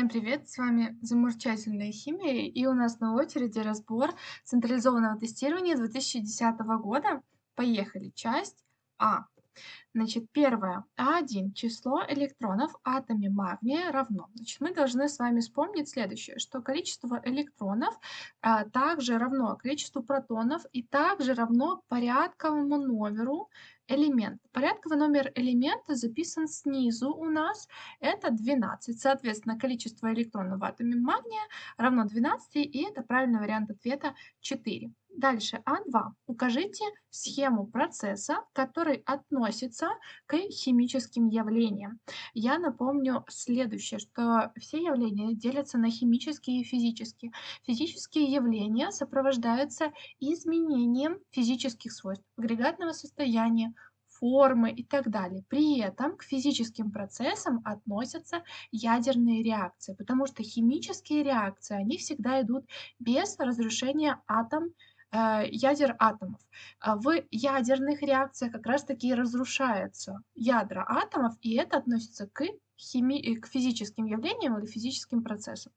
Всем привет! С вами замурчательная химия, и у нас на очереди разбор централизованного тестирования 2010 года. Поехали! Часть А. Значит, первое. А1. Число электронов в атоме магния равно. Значит, мы должны с вами вспомнить следующее, что количество электронов а, также равно количеству протонов и также равно порядковому номеру элемента. Порядковый номер элемента записан снизу у нас, это 12. Соответственно, количество электронов в атоме магния равно 12, и это правильный вариант ответа 4. Дальше А2. Укажите схему процесса, который относится к химическим явлениям. Я напомню следующее, что все явления делятся на химические и физические. Физические явления сопровождаются изменением физических свойств агрегатного состояния, формы и так далее. При этом к физическим процессам относятся ядерные реакции, потому что химические реакции, они всегда идут без разрушения атом, ядер атомов. А в ядерных реакциях как раз таки разрушаются ядра атомов, и это относится к хими... Э, к физическим явлениям или физическим процессам.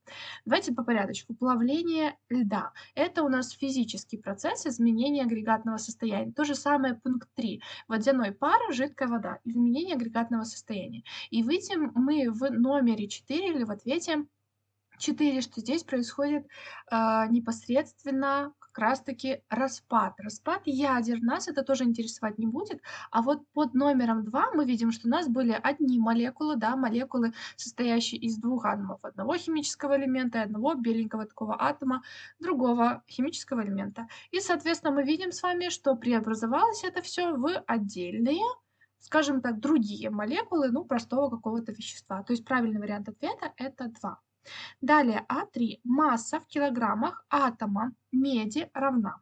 Давайте по порядочку. Плавление льда. Это у нас физический процесс изменения агрегатного состояния. То же самое пункт 3. Водяной пар, жидкая вода. Изменение агрегатного состояния. И видим мы в номере 4 или в ответе 4, что здесь происходит э, непосредственно как раз-таки распад. Распад ядер нас это тоже интересовать не будет. А вот под номером 2 мы видим, что у нас были одни молекулы, да, молекулы, состоящие из двух атомов. Одного химического элемента и одного беленького такого атома другого химического элемента. И, соответственно, мы видим с вами, что преобразовалось это все в отдельные скажем так, другие молекулы, ну, простого какого-то вещества. То есть правильный вариант ответа это 2. Далее А3. Масса в килограммах атома меди равна.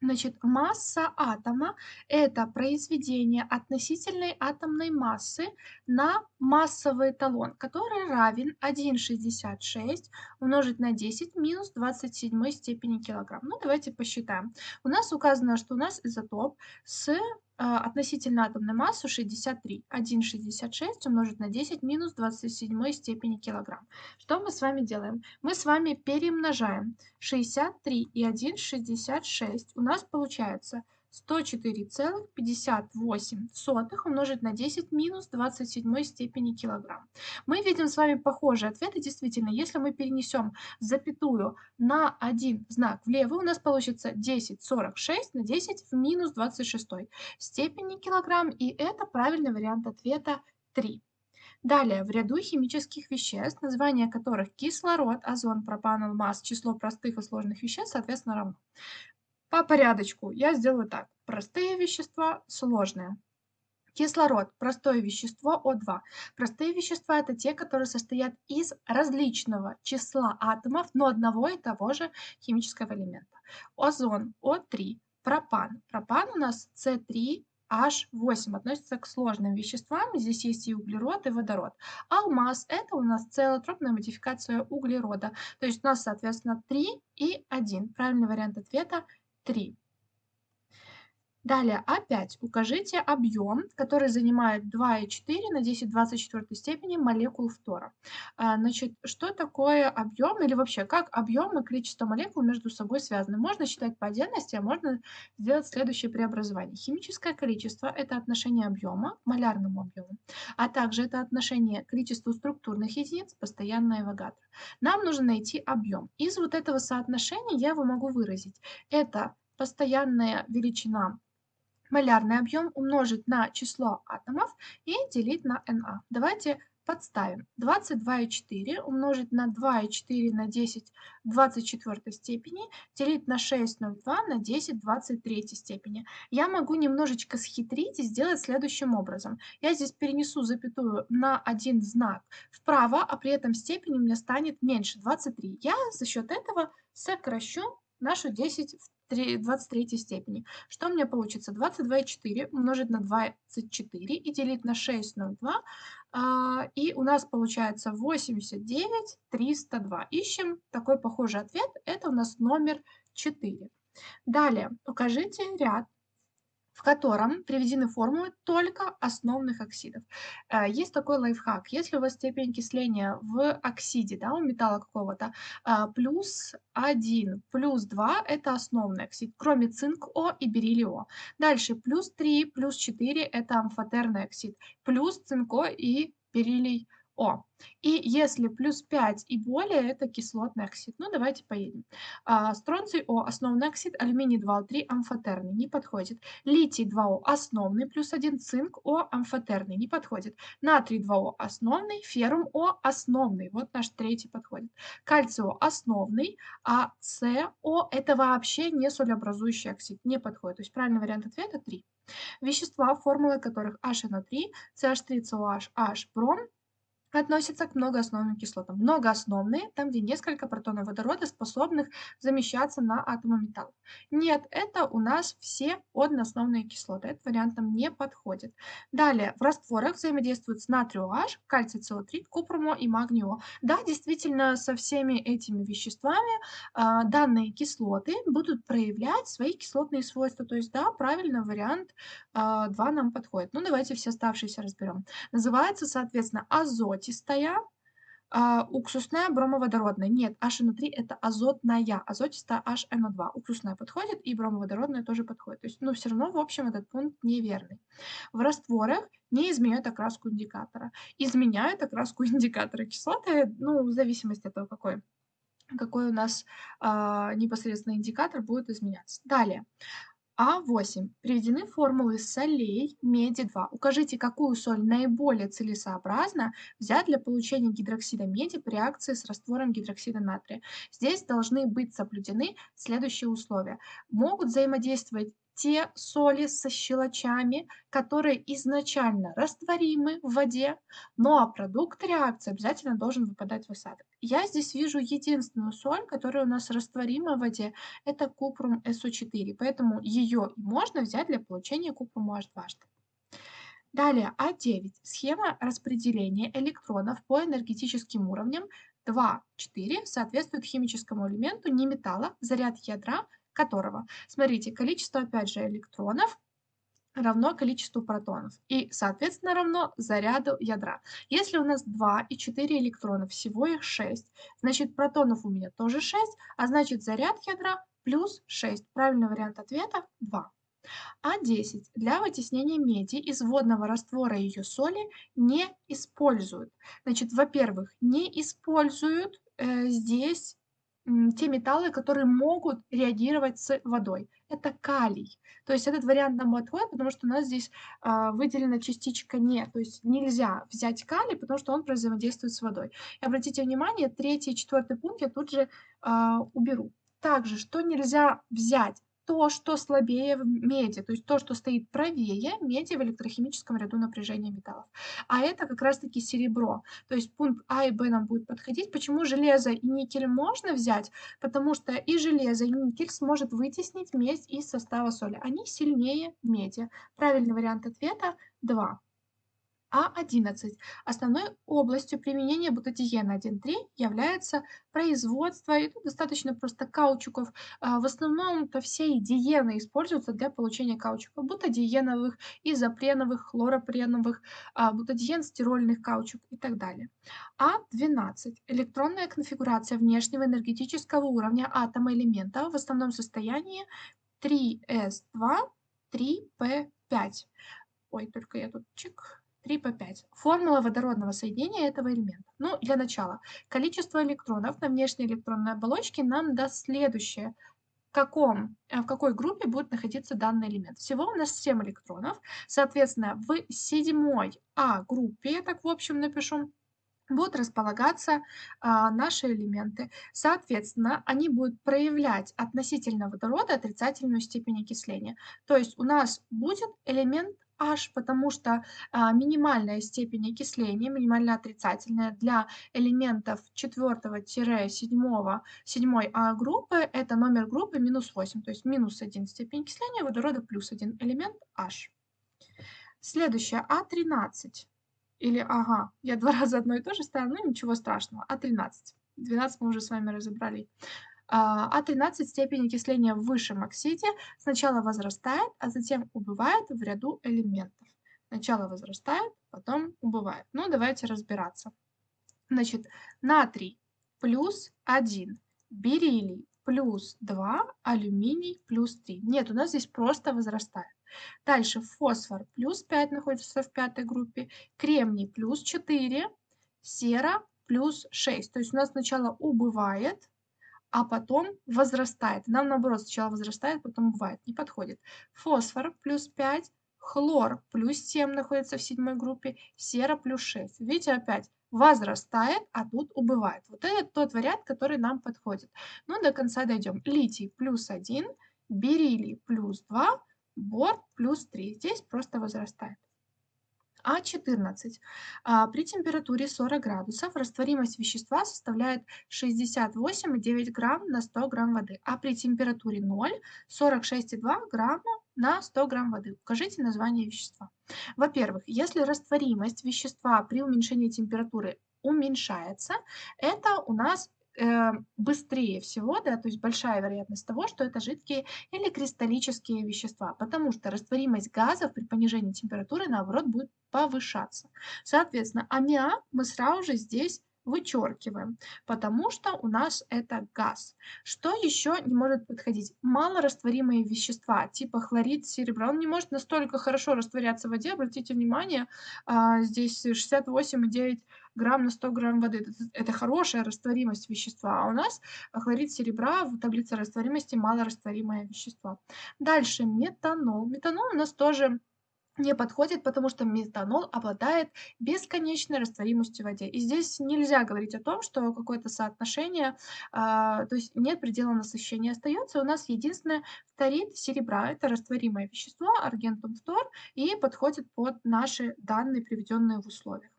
Значит, масса атома – это произведение относительной атомной массы на массовый эталон, который равен 1,66 умножить на 10 минус 27 степени килограмм. Ну, давайте посчитаем. У нас указано, что у нас изотоп с относительно атомной массы 63. 1,66 умножить на 10 минус 27 степени килограмм. Что мы с вами делаем? Мы с вами перемножаем 63 и 1,66. У нас получается 104,58 умножить на 10 минус 27 степени килограмм. Мы видим с вами похожие ответы. Действительно, если мы перенесем запятую на один знак влево, у нас получится 10,46 на 10 в минус 26 степени килограмм. И это правильный вариант ответа 3. Далее, в ряду химических веществ, названия которых кислород, озон, пропан, алмаз, число простых и сложных веществ, соответственно, равно. По порядочку я сделаю так. Простые вещества, сложные. Кислород – простое вещество О2. Простые вещества – это те, которые состоят из различного числа атомов, но одного и того же химического элемента. Озон – О3. Пропан. Пропан у нас С3 H8 относится к сложным веществам. Здесь есть и углерод, и водород. Алмаз – это у нас целотропная модификация углерода. То есть у нас, соответственно, 3 и 1. Правильный вариант ответа 3. Далее, опять укажите объем, который занимает 2,4 на 10 24 степени молекул фтора. А, значит, что такое объем или вообще как объем и количество молекул между собой связаны? Можно считать по отдельности, а можно сделать следующее преобразование. Химическое количество – это отношение объема к малярному объему, а также это отношение к количеству структурных единиц постоянной Авогадро. Нам нужно найти объем. Из вот этого соотношения я его могу выразить. Это постоянная величина малярный объем умножить на число атомов и делить на Na. Давайте подставим. 22,4 умножить на 2,4 на 10 в 24 степени делить на 6,02 на 10 в 23 степени. Я могу немножечко схитрить и сделать следующим образом. Я здесь перенесу запятую на один знак вправо, а при этом степень у меня станет меньше 23. Я за счет этого сокращу нашу 10 в 23 степени. Что у меня получится? 22,4 умножить на 24 и делить на 6,02. А, и у нас получается 89, 302. Ищем такой похожий ответ. Это у нас номер 4. Далее укажите ряд в котором приведены формулы только основных оксидов. Э, есть такой лайфхак. Если у вас степень окисления в оксиде, да, у металла какого-то, а, плюс 1, плюс 2 – это основный оксид, кроме цинк-О и бериллий-О. Дальше плюс 3, плюс 4 – это амфотерный оксид, плюс цинк-О и бериллий о. И если плюс 5 и более, это кислотный оксид. Ну, давайте поедем. А, стронций О – основной оксид, алюминий 2О3 – амфотерный, не подходит. Литий 2О – основный, плюс 1, цинк О – амфотерный, не подходит. Натрий 2О – основный, феррум О – основный, вот наш третий подходит. Кальций О – основный, а СО – это вообще не солеобразующий оксид, не подходит. То есть правильный вариант ответа 3. Вещества, формулы которых HNO3, CH3COH, H, бром – относятся к многоосновным кислотам. Многоосновные, там, где несколько протонов водорода, способных замещаться на атомы металла. Нет, это у нас все одноосновные кислоты. Этот вариант нам не подходит. Далее, в растворах взаимодействуют с натрию H, кальций СО3, купрум и магний О. Да, действительно, со всеми этими веществами э, данные кислоты будут проявлять свои кислотные свойства. То есть, да, правильно, вариант э, 2 нам подходит. Ну, давайте все оставшиеся разберем. Называется, соответственно, азот азотистая, а, уксусная бромоводородная. Нет, HNO3 это азотная, азотистая HNO2. Уксусная подходит и бромоводородная тоже подходит. То есть, ну, все равно, в общем, этот пункт неверный. В растворах не изменяют окраску индикатора. Изменяют окраску индикатора кислоты, ну, в зависимости от того, какой какой у нас э, непосредственно индикатор будет изменяться. Далее. А8. Приведены формулы солей меди-2. Укажите, какую соль наиболее целесообразно взять для получения гидроксида меди при реакции с раствором гидроксида натрия. Здесь должны быть соблюдены следующие условия. Могут взаимодействовать те соли со щелочами, которые изначально растворимы в воде, но а продукт реакции обязательно должен выпадать в осадок. Я здесь вижу единственную соль, которая у нас растворима в воде, это купрум СО4, поэтому ее можно взять для получения купрума H2. Далее, А9. Схема распределения электронов по энергетическим уровням 2, 4 соответствует химическому элементу неметалла, заряд ядра которого, смотрите, количество, опять же, электронов равно количеству протонов и, соответственно, равно заряду ядра. Если у нас 2 и 4 электрона, всего их 6, значит протонов у меня тоже 6, а значит заряд ядра плюс 6. Правильный вариант ответа 2. А10 для вытеснения меди из водного раствора ее соли не используют. Значит, во-первых, не используют э, здесь те металлы, которые могут реагировать с водой. Это калий. То есть этот вариант нам подходит, потому что у нас здесь а, выделена частичка «не». То есть нельзя взять калий, потому что он взаимодействует с водой. И обратите внимание, третий и четвертый пункт я тут же а, уберу. Также, что нельзя взять? То, что слабее в меди, то есть то, что стоит правее меди в электрохимическом ряду напряжения металлов. А это как раз-таки серебро. То есть пункт А и Б нам будет подходить. Почему железо и никель можно взять? Потому что и железо, и никель сможет вытеснить медь из состава соли. Они сильнее меди. Правильный вариант ответа 2. А11. Основной областью применения бутадиена 1.3 является производство, и тут достаточно просто каучуков. А, в основном-то все диены используются для получения каучуков. Бутадиеновых, изопреновых, хлоропреновых, а, бутадиен, стирольных каучук и так далее. А12. Электронная конфигурация внешнего энергетического уровня атома элемента в основном состоянии 3s2, 3p5. Ой, только я тут чик 3 по 5. Формула водородного соединения этого элемента. Ну, для начала, количество электронов на внешней электронной оболочке нам даст следующее. В, каком, э, в какой группе будет находиться данный элемент. Всего у нас 7 электронов. Соответственно, в седьмой А группе, я так в общем напишу, будут располагаться а, наши элементы. Соответственно, они будут проявлять относительно водорода отрицательную степень окисления. То есть у нас будет элемент H, потому что а, минимальная степень окисления, минимально отрицательная для элементов 4-7 7 А группы, это номер группы минус 8, то есть минус 1 степень окисления водорода плюс 1 элемент H. Следующее А13. Или, ага, я два раза одно и то же ставила, ну ничего страшного, А13. 12 мы уже с вами разобрали. А 13 степень окисления в высшем оксиде сначала возрастает, а затем убывает в ряду элементов. Сначала возрастает, потом убывает. Ну, давайте разбираться. Значит, натрий плюс 1, бериллий плюс 2, алюминий плюс 3. Нет, у нас здесь просто возрастает. Дальше фосфор плюс 5 находится в пятой группе, кремний плюс 4, сера плюс 6. То есть у нас сначала убывает, а потом возрастает. Нам наоборот сначала возрастает, потом убывает. Не подходит. Фосфор плюс 5, хлор плюс 7 находится в седьмой группе, сера плюс 6. Видите, опять возрастает, а тут убывает. Вот это тот вариант, который нам подходит. Ну, до конца дойдем. Литий плюс 1, бериллий плюс 2, бор плюс 3. Здесь просто возрастает. А14. А, при температуре 40 градусов растворимость вещества составляет 68,9 грамм на 100 грамм воды, а при температуре 0 – 46,2 грамма на 100 грамм воды. Укажите название вещества. Во-первых, если растворимость вещества при уменьшении температуры уменьшается, это у нас э, быстрее всего, да, то есть большая вероятность того, что это жидкие или кристаллические вещества, потому что растворимость газов при понижении температуры, наоборот, будет повышаться. Соответственно, аммиак мы сразу же здесь вычеркиваем, потому что у нас это газ. Что еще не может подходить? Малорастворимые вещества, типа хлорид серебра. Он не может настолько хорошо растворяться в воде. Обратите внимание, а, здесь 68,9 грамм на 100 грамм воды. Это, это хорошая растворимость вещества. А у нас хлорид серебра в таблице растворимости малорастворимое вещество. Дальше метанол. Метанол у нас тоже не подходит, потому что метанол обладает бесконечной растворимостью в воде. И здесь нельзя говорить о том, что какое-то соотношение, а, то есть нет предела насыщения остается. У нас единственное фторид серебра, это растворимое вещество, аргентум фтор, и подходит под наши данные, приведенные в условиях.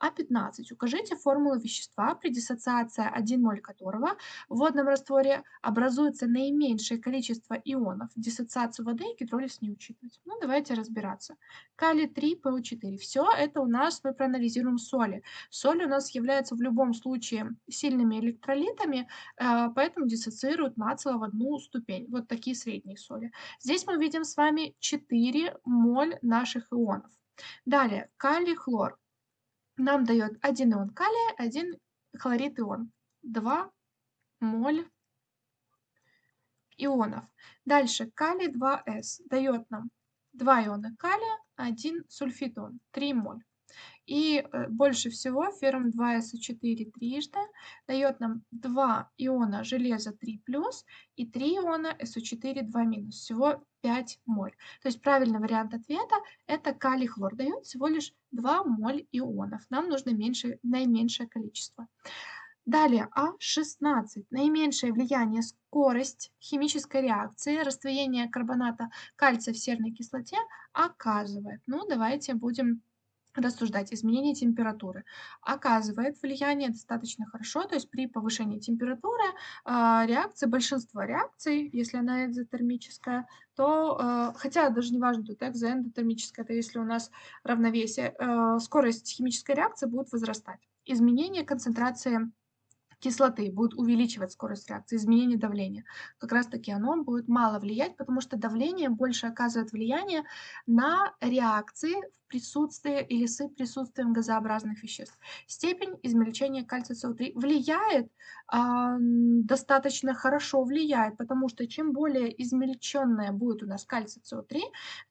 А15. Укажите формулу вещества, при диссоциации 1 моль которого в водном растворе образуется наименьшее количество ионов. Диссоциацию воды и гидролиз не учитывать. Ну, давайте разбираться. Калий 3, ПО4. Все это у нас мы проанализируем соли. Соли у нас являются в любом случае сильными электролитами, э, поэтому диссоциируют нацело в одну ступень. Вот такие средние соли. Здесь мы видим с вами 4 моль наших ионов. Далее, калий, хлор нам дает 1 ион калия, 1 хлорид ион. 2 моль ионов. Дальше калий 2С дает нам 2 иона калия, 1 сульфитон, 3 моль. И э, больше всего феррум 2СО4 трижды дает нам 2 иона железа 3+, и 3 иона СО4 2-. Всего 5 моль. То есть правильный вариант ответа это калий хлор. Дает всего лишь 2 моль ионов. Нам нужно меньше, наименьшее количество. Далее А16. Наименьшее влияние скорость химической реакции растворения карбоната кальция в серной кислоте оказывает. Ну, давайте будем рассуждать. Изменение температуры оказывает влияние достаточно хорошо, то есть при повышении температуры э, реакции, большинство реакций, если она экзотермическая, то, э, хотя даже не важно, тут экзоэндотермическая, это если у нас равновесие, э, скорость химической реакции будет возрастать. Изменение концентрации кислоты будет увеличивать скорость реакции, изменение давления. Как раз таки оно будет мало влиять, потому что давление больше оказывает влияние на реакции в присутствии или с присутствием газообразных веществ. Степень измельчения кальция СО3 влияет, э, достаточно хорошо влияет, потому что чем более измельченное будет у нас кальций СО3,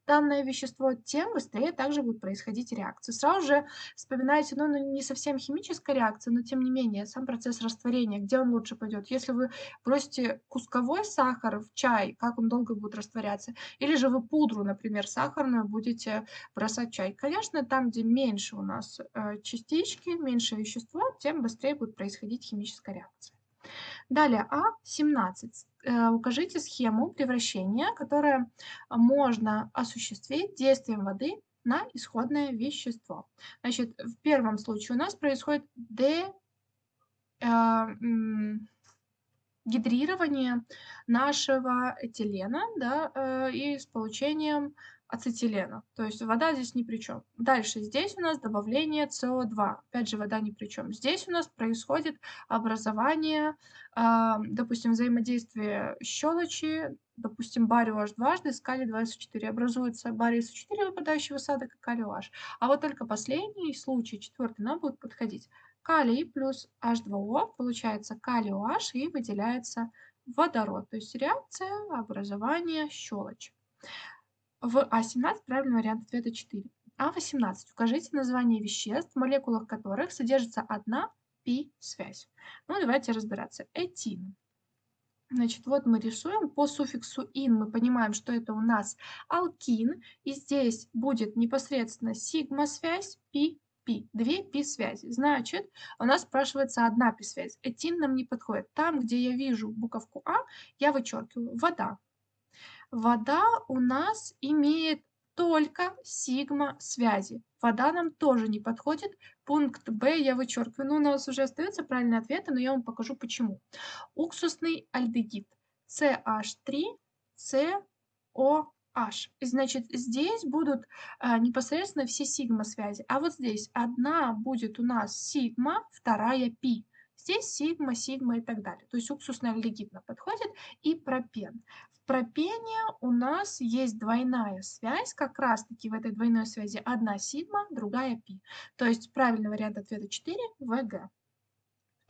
данное вещество, тем быстрее также будут происходить реакции. Сразу же вспоминайте, ну, ну, не совсем химическая реакция, но тем не менее, сам процесс растворения, где он лучше пойдет. Если вы бросите кусковой сахар в чай, как он долго будет растворяться, или же вы пудру, например, сахарную будете бросать в чай, Конечно, там, где меньше у нас э, частички, меньше вещества, тем быстрее будет происходить химическая реакция. Далее А17. Э, укажите схему превращения, которая можно осуществить действием воды на исходное вещество. Значит, в первом случае у нас происходит де, э, гидрирование нашего этилена да, э, и с получением ацетилена. То есть вода здесь ни при чем. Дальше здесь у нас добавление СО2. Опять же, вода ни при чем. Здесь у нас происходит образование, э, допустим, взаимодействие щелочи, допустим, барио H дважды с калий 2СО4. Образуется барий СО4, выпадающий в осадок, и калий OH. А вот только последний случай, четвертый, нам будет подходить. Калий плюс H2O, получается калий OH и выделяется водород. То есть реакция образования щелочи. В А17 правильный вариант ответа 4. А18. Укажите название веществ, в молекулах которых содержится одна пи-связь. Ну, давайте разбираться. Этин. Значит, вот мы рисуем по суффиксу ин, мы понимаем, что это у нас алкин, и здесь будет непосредственно сигма-связь, пи, пи, две пи-связи. Значит, у нас спрашивается одна пи-связь. Этин нам не подходит. Там, где я вижу буковку А, я вычеркиваю вода. Вода у нас имеет только сигма-связи. Вода нам тоже не подходит. Пункт Б я вычеркиваю. Ну, у нас уже остается правильный ответ, но я вам покажу почему. Уксусный альдегид. CH3, COH. Значит, здесь будут а, непосредственно все сигма-связи. А вот здесь одна будет у нас сигма, вторая пи. Здесь сигма, сигма и так далее. То есть уксусный альдегид нам подходит и пропен. В пропене у нас есть двойная связь, как раз таки в этой двойной связи одна сигма, другая пи. То есть правильный вариант ответа 4 ВГ.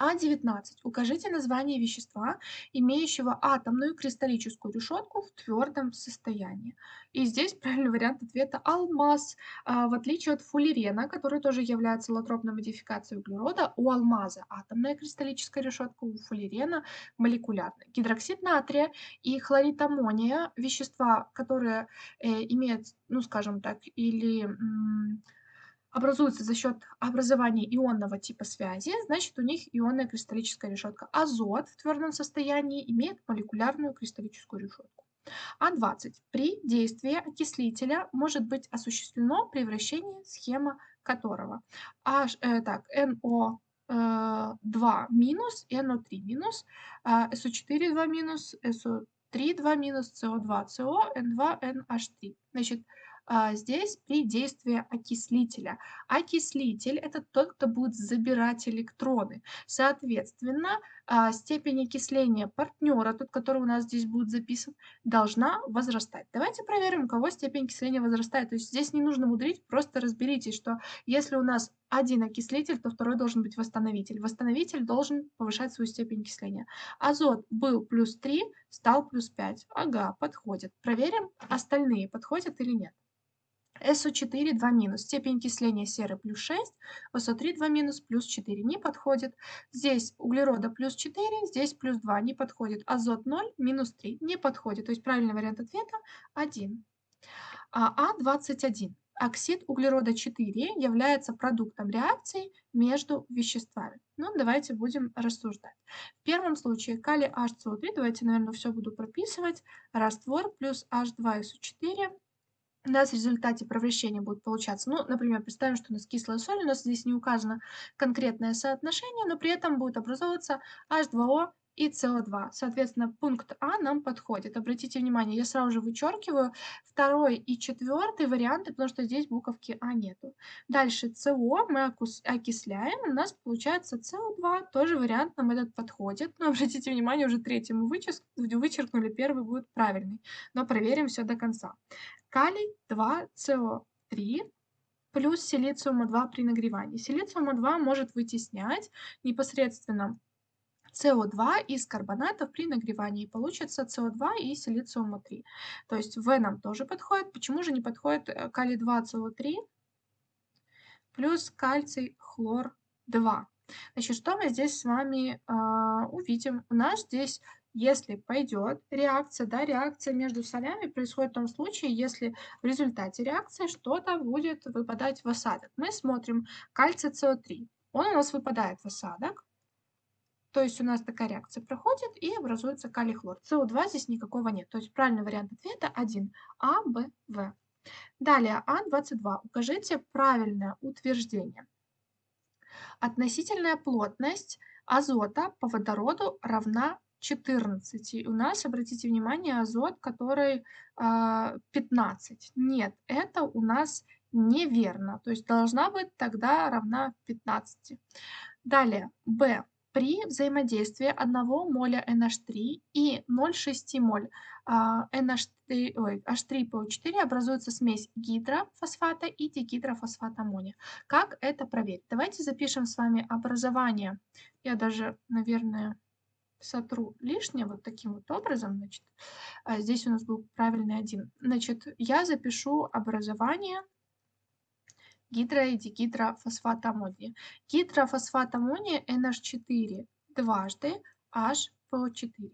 А19. Укажите название вещества, имеющего атомную кристаллическую решетку в твердом состоянии. И здесь правильный вариант ответа алмаз. А, в отличие от фуллерена, который тоже является лотропной модификацией углерода, у алмаза атомная кристаллическая решетка, у фуллерена молекулярная. Гидроксид натрия и хлорид аммония, вещества, которые э, имеют, ну скажем так, или образуются за счет образования ионного типа связи, значит у них ионная кристаллическая решетка. Азот в твердом состоянии имеет молекулярную кристаллическую решетку. А20. При действии окислителя может быть осуществлено превращение, схема которого. H, э, так, NO 2 э, минус, NO3 минус, SO4 2 минус, SO3 2 минус, CO2 CO, N2 NH3. Значит, здесь при действии окислителя. Окислитель – это тот, кто будет забирать электроны. Соответственно, а, степень окисления партнера, тот, который у нас здесь будет записан, должна возрастать. Давайте проверим, у кого степень окисления возрастает. То есть здесь не нужно мудрить, просто разберитесь, что если у нас один окислитель, то второй должен быть восстановитель. Восстановитель должен повышать свою степень окисления. Азот был плюс 3, стал плюс 5. Ага, подходит. Проверим, остальные подходят или нет. СО4 2 минус. Степень окисления серы плюс 6, СО3 2 минус плюс 4 не подходит. Здесь углерода плюс 4, здесь плюс 2 не подходит. Азот 0 минус 3 не подходит. То есть правильный вариант ответа 1. А А21. Оксид углерода 4 является продуктом реакции между веществами. Ну, давайте будем рассуждать. В первом случае калий HCO3, давайте, наверное, все буду прописывать. Раствор плюс H2SO4 у нас в результате превращения будет получаться, ну, например, представим, что у нас кислая соль, у нас здесь не указано конкретное соотношение, но при этом будет образовываться H2O и СО2. Соответственно, пункт А нам подходит. Обратите внимание, я сразу же вычеркиваю второй и четвертый варианты, потому что здесь буковки А нету. Дальше СО мы окисляем, у нас получается СО2, тоже вариант нам этот подходит. Но обратите внимание, уже третий мы вычеркнули, первый будет правильный. Но проверим все до конца калий 2СО3 плюс силициума-2 при нагревании. Силициума-2 может вытеснять непосредственно СО2 из карбонатов при нагревании. Получится СО2 и силициума-3. То есть В нам тоже подходит. Почему же не подходит э, калий 2СО3 плюс кальций хлор 2? Значит, что мы здесь с вами э, увидим? У нас здесь если пойдет реакция, да, реакция между солями происходит в том случае, если в результате реакции что-то будет выпадать в осадок. Мы смотрим кальций СО3. Он у нас выпадает в осадок. То есть у нас такая реакция проходит и образуется калий-хлор. СО2 здесь никакого нет. То есть правильный вариант ответа 1. А, Б, В. Далее А22. Укажите правильное утверждение. Относительная плотность азота по водороду равна 14. И у нас, обратите внимание, азот, который а, 15. Нет, это у нас неверно. То есть должна быть тогда равна 15. Далее, Б. При взаимодействии 1 моля NH3 и 0,6 моль а, NH3, ой, H3PO4 образуется смесь гидрофосфата и дигидрофосфата аммония. Как это проверить? Давайте запишем с вами образование. Я даже, наверное, сотру лишнее вот таким вот образом. Значит, а здесь у нас был правильный один. Значит, я запишу образование гидро- и дигидрофосфат аммония. Гидрофосфат аммония NH4 дважды HPO4.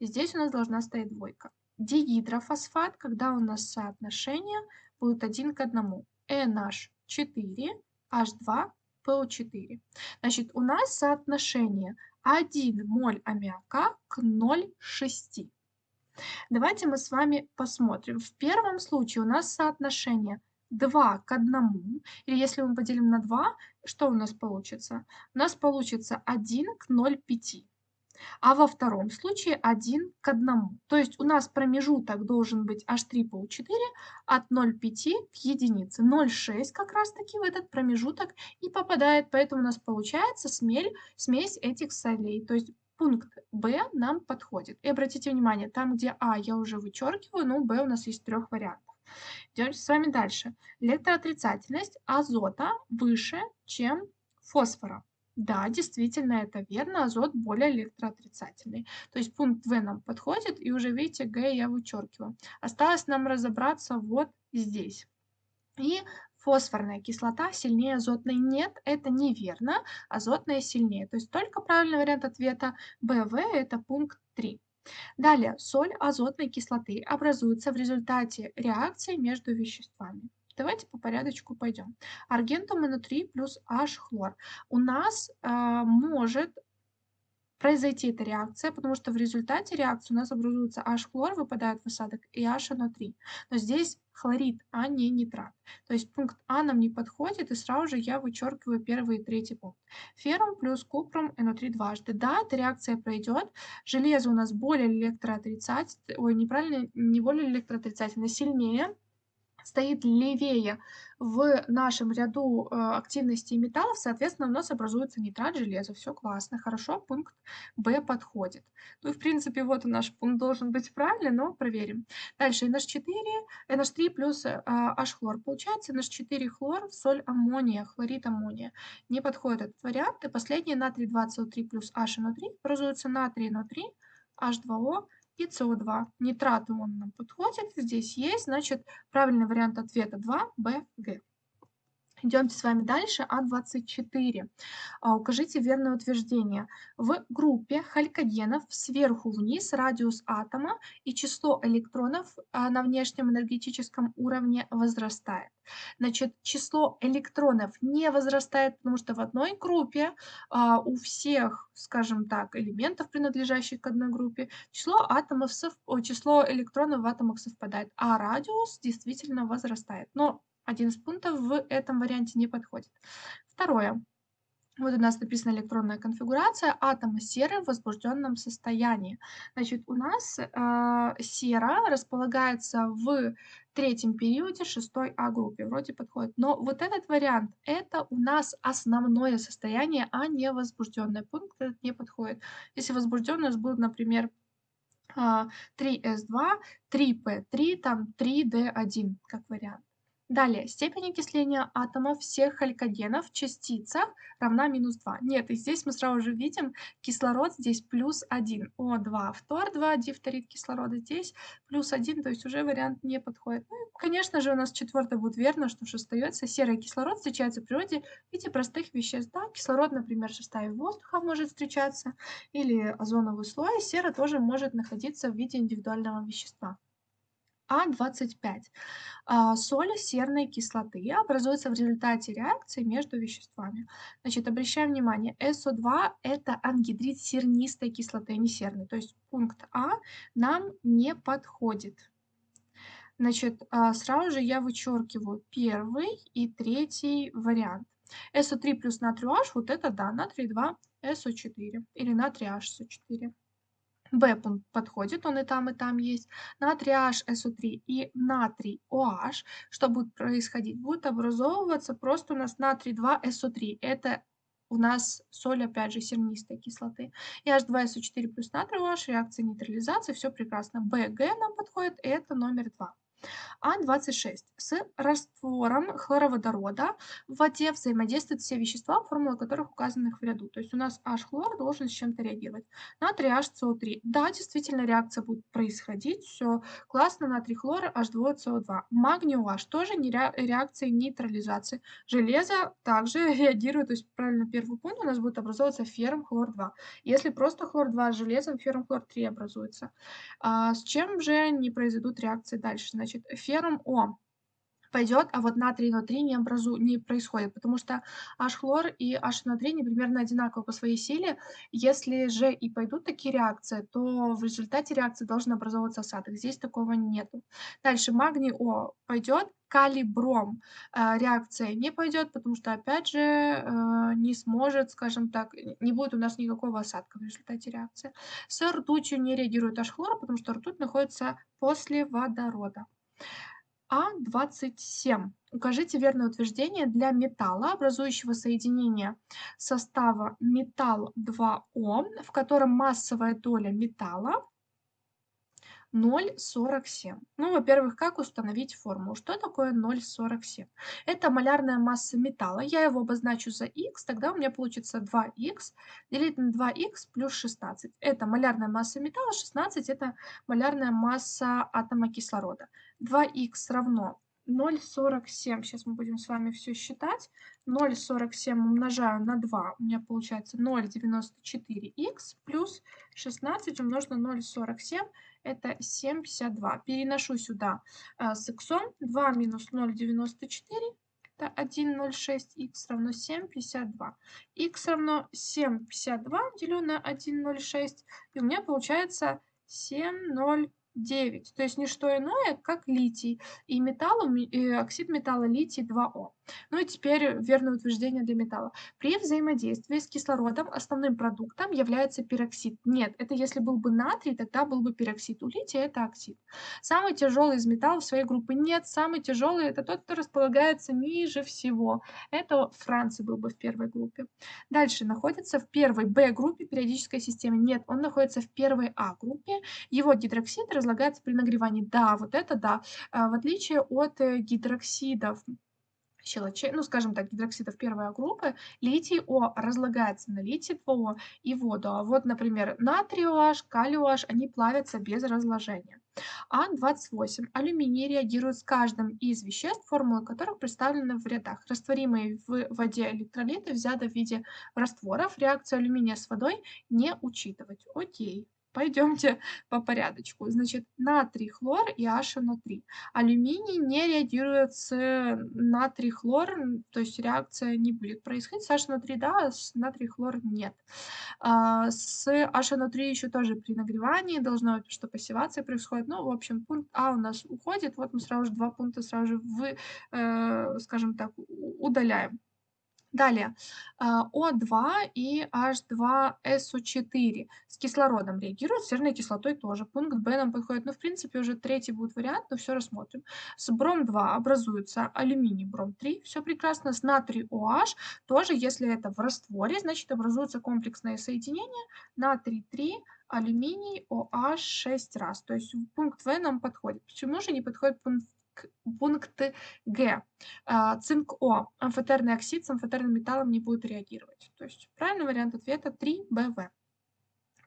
Здесь у нас должна стоять двойка. Дигидрофосфат, когда у нас соотношение будет один к одному. NH4, H2, PO4. Значит, у нас соотношение 1 моль аммиака к 0,6. Давайте мы с вами посмотрим. В первом случае у нас соотношение 2 к 1, или если мы поделим на 2, что у нас получится? У нас получится 1 к 0,5. А во втором случае 1 к 1. То есть у нас промежуток должен быть H3PO4 от 0,5 к единице. 0,6 как раз таки в этот промежуток и попадает, поэтому у нас получается смель, смесь этих солей. То есть пункт Б нам подходит. И обратите внимание, там где А я уже вычеркиваю, но Б у нас есть трех вариантов. Идем с вами дальше. Электроотрицательность азота выше, чем фосфора. Да, действительно, это верно, азот более электроотрицательный. То есть пункт В нам подходит, и уже видите, Г я вычеркиваю. Осталось нам разобраться вот здесь. И фосфорная кислота сильнее азотной. Нет, это неверно, азотная сильнее. То есть только правильный вариант ответа БВ – это пункт 3. Далее, соль азотной кислоты образуется в результате реакции между веществами. Давайте по порядочку пойдем. Аргентум-НО3 плюс H-хлор. У нас э, может произойти эта реакция, потому что в результате реакции у нас образуется H-хлор, выпадает в осадок, и HNO3. Но здесь хлорид, а не нитрат. То есть пункт А нам не подходит, и сразу же я вычеркиваю первый и третий пункт. Феррум плюс купрум НО3 дважды. Да, эта реакция пройдет. Железо у нас более электроотрицательное, ой, неправильно, не более электроотрицательное, сильнее, стоит левее в нашем ряду э, активности металлов, соответственно, у нас образуется нитрат железа. Все классно, хорошо, пункт Б подходит. Ну и в принципе вот наш пункт должен быть правильный, но проверим. Дальше NH4, NH3 плюс э, H-хлор. Получается NH4 хлор, соль аммония, хлорид аммония. Не подходит этот вариант. И последний натрий 2CO3 плюс HNO3 образуется натрий NO3, H2O и СО2. Нитраты он нам подходит, здесь есть, значит, правильный вариант ответа 2, Б, Г. Идемте с вами дальше. А24. А, укажите верное утверждение. В группе халькогенов сверху вниз радиус атома и число электронов а, на внешнем энергетическом уровне возрастает. Значит, число электронов не возрастает, потому что в одной группе а, у всех, скажем так, элементов, принадлежащих к одной группе, число атомов, сов... число электронов в атомах совпадает, а радиус действительно возрастает. Но один из пунктов в этом варианте не подходит. Второе. Вот у нас написана электронная конфигурация атома серы в возбужденном состоянии. Значит, у нас э, сера располагается в третьем периоде шестой А группе. Вроде подходит. Но вот этот вариант, это у нас основное состояние, а не возбужденный пункт. Этот не подходит. Если нас будет, например, 3С2, 3П3, там 3D1 как вариант. Далее, степень окисления атомов всех халькогенов в частицах равна минус 2. Нет, и здесь мы сразу же видим кислород здесь плюс 1. О2 фтор, 2 дифторид кислорода здесь плюс 1, то есть уже вариант не подходит. Ну, конечно же, у нас четвертое будет верно, что же остается. Серый кислород встречается в природе в виде простых веществ. Да, кислород, например, в составе воздуха может встречаться, или озоновый слой. Сера тоже может находиться в виде индивидуального вещества. А25. А, соль серной кислоты образуется в результате реакции между веществами. Значит, обращаем внимание, СО2 это ангидрид сернистой кислоты, а не серной. То есть пункт А нам не подходит. Значит, а, сразу же я вычеркиваю первый и третий вариант. СО3 плюс натрий H, вот это да, натрий 2, СО4 или натрий HSO4. Пункт подходит, он и там, и там есть. Натрий HSO3 и натрий OH. Что будет происходить? Будет образовываться просто у нас натрий 2SO3. Это у нас соль, опять же, сернистой кислоты. И H2SO4 плюс натрий OH, реакция нейтрализации, все прекрасно. БГ нам подходит, это номер 2. А26. С раствором хлороводорода в воде взаимодействуют все вещества, формулы которых указаны в ряду. То есть у нас H-хлор должен с чем-то реагировать. Натрий HCO3. Да, действительно реакция будет происходить. Все классно. Натрий хлор H2CO2. Магний OH тоже не реакция нейтрализации. Железо также реагирует. То есть правильно первый пункт у нас будет образовываться ферм хлор-2. Если просто хлор-2 с железом, ферм хлор-3 образуется. А с чем же не произойдут реакции дальше? Значит, феррум О пойдет, а вот натрий НО3 не, образу... не происходит, потому что H-хлор и HNO3 не примерно одинаковы по своей силе. Если же и пойдут такие реакции, то в результате реакции должен образовываться осадок. Здесь такого нету. Дальше магний О пойдет, калибром э, реакция не пойдет, потому что, опять же, э, не сможет, скажем так, не будет у нас никакого осадка в результате реакции. С ртутью не реагирует H-хлор, потому что ртуть находится после водорода. А27. Укажите верное утверждение для металла, образующего соединение состава металл-2О, в котором массовая доля металла 0,47. Ну, во-первых, как установить формулу? Что такое 0,47? Это малярная масса металла. Я его обозначу за х, тогда у меня получится 2х делить на 2х плюс 16. Это малярная масса металла, 16 это малярная масса атома кислорода. 2х равно 0,47. Сейчас мы будем с вами все считать. 0,47 умножаю на 2. У меня получается 0,94х плюс 16 умножить на 0,47. Это 7,52. Переношу сюда а, с х. 2 минус 0,94. Это 1,06. х равно 7,52. х равно 7,52 делю на 1,06. И у меня получается 7,0. 9, то есть не что иное, как литий и металл, оксид металла литий 2О. Ну и теперь верное утверждение для металла. При взаимодействии с кислородом основным продуктом является пероксид. Нет, это если был бы натрий, тогда был бы пероксид. У лития это оксид. Самый тяжелый из металлов своей группы нет. Самый тяжелый это тот, кто располагается ниже всего. Это Франция был бы в первой группе. Дальше находится в первой Б-группе периодической системы. Нет, он находится в первой А-группе. Его гидроксид разлагается при нагревании. Да, вот это да. А, в отличие от э, гидроксидов, щелочей, ну, скажем так, гидроксидов первой группы, литий О разлагается на литий 2О и воду. А вот, например, натрий OH, калий OH, они плавятся без разложения. А28. Алюминий реагирует с каждым из веществ, формулы которых представлены в рядах. Растворимые в воде электролиты взяты в виде растворов. Реакцию алюминия с водой не учитывать. Окей. Пойдемте по порядочку. Значит, натрий, хлор и HNO3. Алюминий не реагирует с натрий, хлор, то есть реакция не будет происходить. С HNO3 да, с натрий, хлор нет. А, с HNO3 еще тоже при нагревании должно что пассивация происходит. Ну, в общем, пункт А у нас уходит. Вот мы сразу же два пункта сразу же, в, э, скажем так, удаляем. Далее, а, О2 и H2SO4 с кислородом реагируют, с серной кислотой тоже. Пункт Б нам подходит, но ну, в принципе уже третий будет вариант, но все рассмотрим. С бром-2 образуется алюминий бром-3, все прекрасно. С натрий OH тоже, если это в растворе, значит образуется комплексное соединение натрий 3, алюминий OH 6 раз. То есть пункт В нам подходит. Почему же не подходит пункт Пункт Г. А, цинк О. Амфотерный оксид с амфотерным металлом не будет реагировать. То есть правильный вариант ответа 3БВ.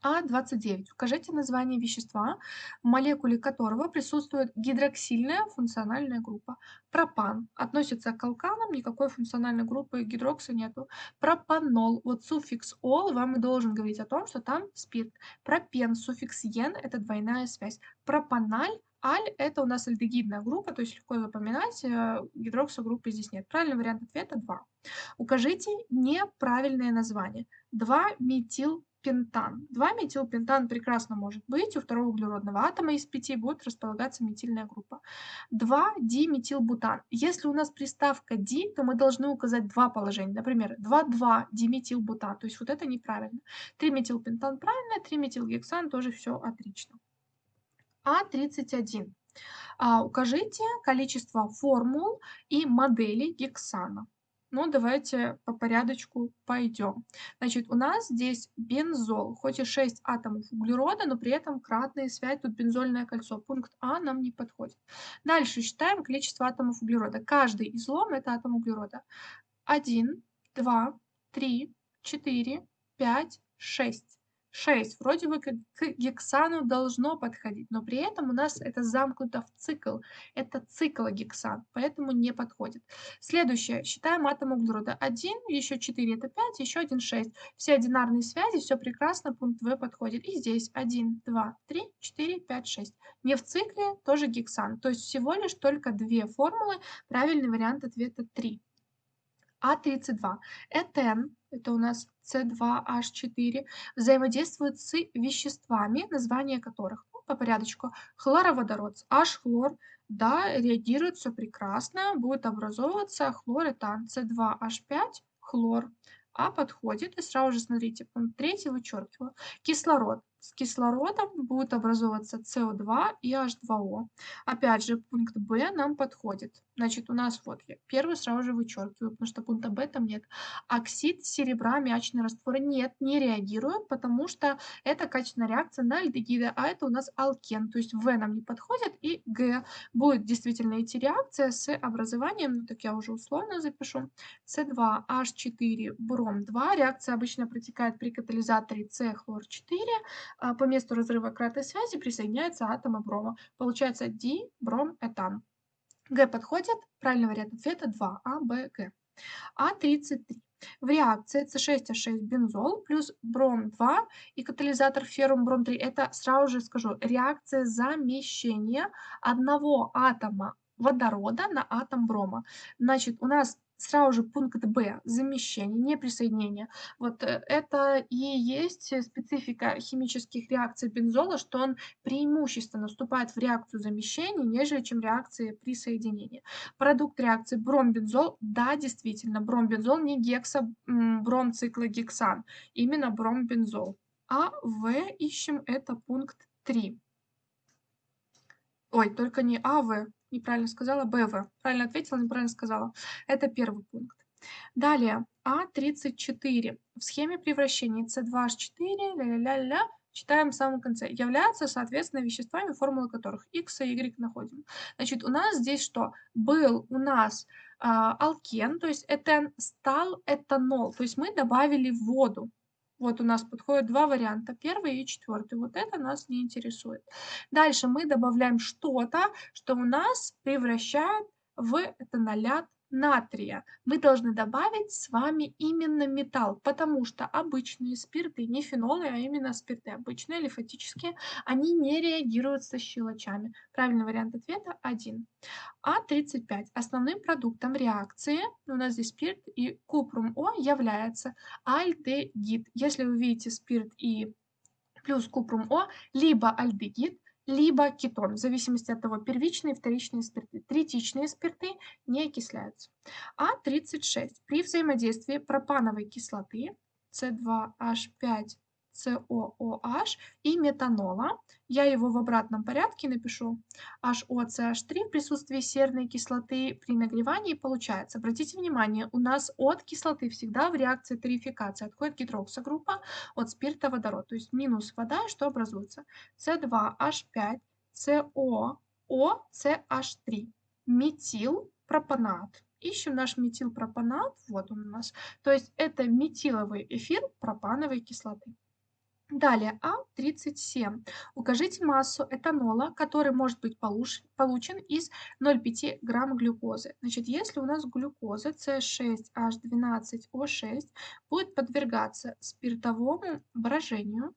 А29. Укажите название вещества, в молекуле которого присутствует гидроксильная функциональная группа. Пропан относится к алканам, никакой функциональной группы гидрокса нету. Пропанол, вот суффикс ол вам и должен говорить о том, что там спирт. Пропен, суффикс ен – это двойная связь. Пропаналь Аль – это у нас альдегидная группа, то есть легко запоминать, э, гидроксогруппы здесь нет. Правильный вариант ответа – 2. Укажите неправильное название. 2-метил метилпентан. 2-метилпентан прекрасно может быть. У второго углеродного атома из 5 будет располагаться метильная группа. 2-диметилбутан. Если у нас приставка «ди», то мы должны указать два положения. Например, 2,2-диметилбутан. То есть вот это неправильно. 3-метилпентан правильно, 3-метилгексан тоже все отлично. А31. А, укажите количество формул и моделей гексана. Ну, давайте по порядочку пойдем. Значит, у нас здесь бензол, хоть и 6 атомов углерода, но при этом кратная связь, тут бензольное кольцо. Пункт А нам не подходит. Дальше считаем количество атомов углерода. Каждый излом – это атом углерода. 1, 2, 3, 4, 5, 6. 6 вроде бы к гексану должно подходить, но при этом у нас это замкнуто в цикл. Это циклогексан, поэтому не подходит. Следующее. Считаем атом углерода. 1, еще 4 это 5, еще 1 6. Все одинарные связи, все прекрасно, пункт В подходит. И здесь 1, 2, 3, 4, 5, 6. Не в цикле, тоже гексан. То есть всего лишь только две формулы. Правильный вариант ответа 3. А32. Этен, это у нас С2H4, взаимодействует с веществами, названия которых, ну, по порядочку, хлороводород, H-хлор, да, реагирует все прекрасно, будет образовываться хлоретан, С2H5, хлор. А подходит, и сразу же смотрите, пункт третий вычеркиваю. Кислород с кислородом будет образовываться СО2 и H2O. Опять же, пункт Б нам подходит. Значит, у нас вот я первый сразу же вычеркиваю, потому что пункта Б там нет. Оксид серебра, мячный раствор нет, не реагирует, потому что это качественная реакция на альдегиды, а это у нас алкен. То есть В нам не подходит, и Г будет действительно идти реакция с образованием, ну так я уже условно запишу, С2H4 бром 2. Реакция обычно протекает при катализаторе С хлор 4 а, по месту разрыва кратной связи присоединяется атомы брома. Получается диброметан. Г подходит. Правильный вариант ответа 2. А, Б, Г. А33. В реакции С6H6 бензол плюс бром-2 и катализатор феррум-бром-3 это сразу же скажу реакция замещения одного атома водорода на атом брома. Значит, у нас сразу же пункт Б – замещение, не присоединение. Вот э, это и есть специфика химических реакций бензола, что он преимущественно вступает в реакцию замещения, нежели чем реакции присоединения. Продукт реакции бромбензол, да, действительно, бромбензол не гекса, бромциклогексан, именно бромбензол. А В ищем, это пункт 3. Ой, только не АВ, неправильно сказала, БВ. Правильно ответила, неправильно сказала. Это первый пункт. Далее, А34. В схеме превращения С2H4, ля-ля-ля-ля, читаем в самом конце, являются, соответственно, веществами, формулы которых X и Y находим. Значит, у нас здесь что? Был у нас э, алкен, то есть этен стал этанол, то есть мы добавили воду. Вот у нас подходят два варианта, первый и четвертый. Вот это нас не интересует. Дальше мы добавляем что-то, что у нас превращает в этанолят натрия. Мы должны добавить с вами именно металл, потому что обычные спирты, не фенолы, а именно спирты обычные, лимфатические, они не реагируют со щелочами. Правильный вариант ответа 1. А35. Основным продуктом реакции, у нас здесь спирт и купрум О является альдегид. Если вы видите спирт и плюс купрум О, либо альдегид, либо кетон, в зависимости от того, первичные вторичные спирты. Третичные спирты не окисляются. А36. При взаимодействии пропановой кислоты С2H5 COOH и метанола. Я его в обратном порядке напишу. HOCH3 в присутствии серной кислоты при нагревании получается. Обратите внимание, у нас от кислоты всегда в реакции тарификации отходит гидроксогруппа от спирта водород. То есть минус вода, что образуется? C2H5, CO, OCH3. Метил. Ищем наш метилпропанат, вот он у нас. То есть это метиловый эфир пропановой кислоты. Далее, А37. Укажите массу этанола, который может быть получен из 0,5 грамм глюкозы. Значит, если у нас глюкоза C6H12O6 будет подвергаться спиртовому брожению,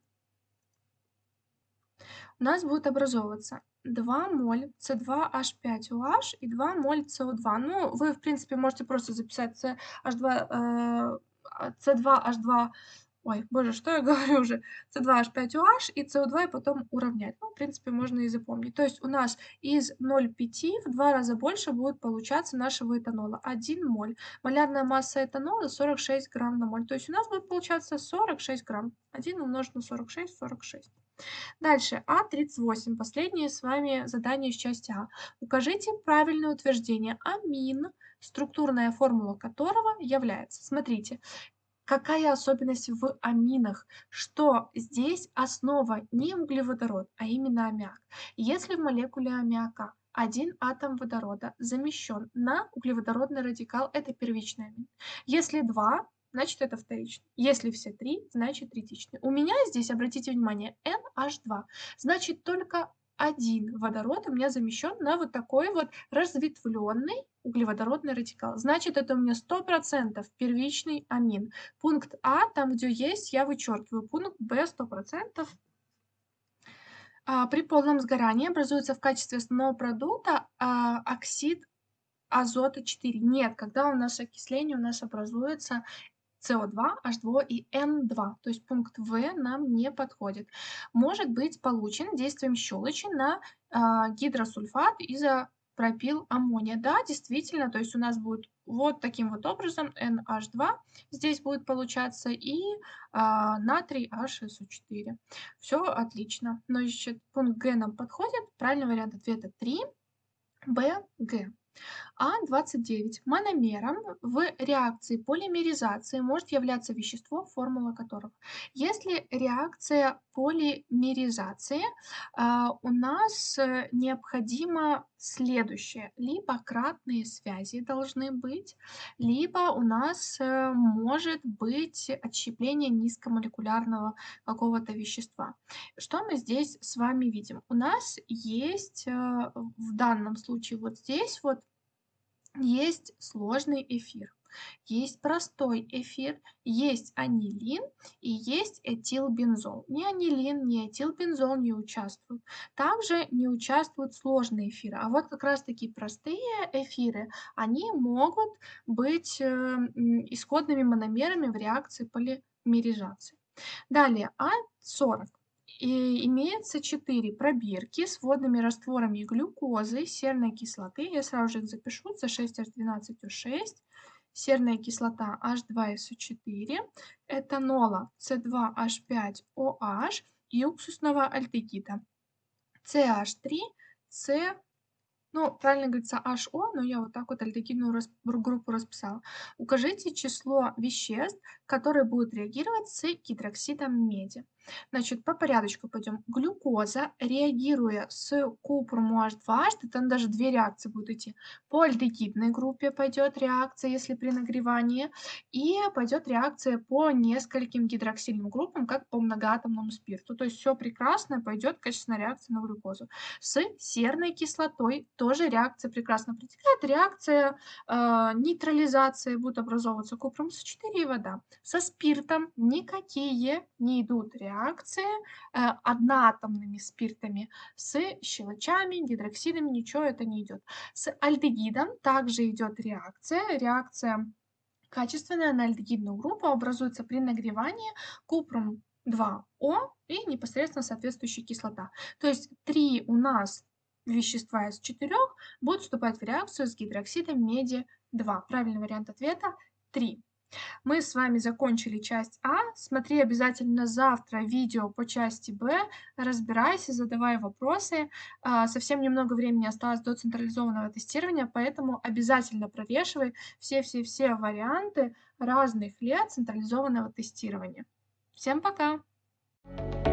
у нас будет образовываться 2 моль C2H5OH и 2 моль CO2. Ну, вы, в принципе, можете просто записать CH2, э, C2H2 Ой, боже, что я говорю уже? С2H5OH и СО2 и потом уравнять. Ну, в принципе, можно и запомнить. То есть у нас из 0,5 в два раза больше будет получаться нашего этанола. 1 моль. Малярная масса этанола 46 грамм на моль. То есть у нас будет получаться 46 грамм. 1 умножить на 46, 46. Дальше, А38. Последнее с вами задание из части А. Укажите правильное утверждение амин, структурная формула которого является. Смотрите, Какая особенность в аминах? Что здесь основа не углеводород, а именно аммиак. Если в молекуле аммиака один атом водорода замещен на углеводородный радикал, это первичный амин. Если два, значит это вторичный. Если все три, значит третичный. У меня здесь, обратите внимание, NH2. Значит только один водород у меня замещен на вот такой вот разветвленный углеводородный радикал. Значит, это у меня 100% первичный амин. Пункт А, там, где есть, я вычеркиваю. Пункт Б 100%. А, при полном сгорании образуется в качестве основного продукта а, оксид азота 4. Нет, когда у нас окисление, у нас образуется СО2, H2 и N2, то есть пункт В нам не подходит. Может быть получен действием щелочи на э, гидросульфат изопропил аммония. Да, действительно, то есть у нас будет вот таким вот образом NH2 здесь будет получаться и э, натрий HSO4. Все отлично. Но еще пункт Г нам подходит. Правильный вариант ответа 3. Б, Г. А29. Мономером в реакции полимеризации может являться вещество, формула которого. Если реакция полимеризации, а, у нас э, необходимо следующее. Либо кратные связи должны быть, либо у нас э, может быть отщепление низкомолекулярного какого-то вещества. Что мы здесь с вами видим? У нас есть э, в данном случае вот здесь вот есть сложный эфир, есть простой эфир, есть анилин и есть этилбензол. Ни анилин, ни этилбензол не участвуют. Также не участвуют сложные эфиры. А вот как раз таки простые эфиры, они могут быть э, исходными мономерами в реакции полимеризации. Далее, А40 и имеется 4 пробирки с водными растворами глюкозы, серной кислоты. Я сразу же их запишу. C6H12O6, серная кислота H2SO4, этанола C2H5OH и уксусного альдегида CH3, C ну, правильно говорится HO, но я вот так вот альдегидную рас группу расписала. Укажите число веществ, которые будут реагировать с гидроксидом меди. Значит, по порядочку пойдем. Глюкоза, реагируя с купруму H2H, там даже две реакции будут идти. По альдегидной группе пойдет реакция, если при нагревании, и пойдет реакция по нескольким гидроксильным группам, как по многоатомному спирту. То есть все прекрасно, пойдет качественная реакция на глюкозу. С серной кислотой тоже реакция прекрасно протекает. Реакция э, нейтрализации будет образовываться купрум С4 и вода. Со спиртом никакие не идут реакции реакции э, одноатомными спиртами с щелочами, гидроксидами, ничего это не идет. С альдегидом также идет реакция, реакция качественная на альдегидную группу образуется при нагревании купрум 2О и непосредственно соответствующая кислота. То есть три у нас вещества из четырех будут вступать в реакцию с гидроксидом меди 2. Правильный вариант ответа 3. Мы с вами закончили часть А. Смотри обязательно завтра видео по части Б. Разбирайся, задавай вопросы. А, совсем немного времени осталось до централизованного тестирования, поэтому обязательно прорешивай все-все-все варианты разных лет централизованного тестирования. Всем пока! Thank you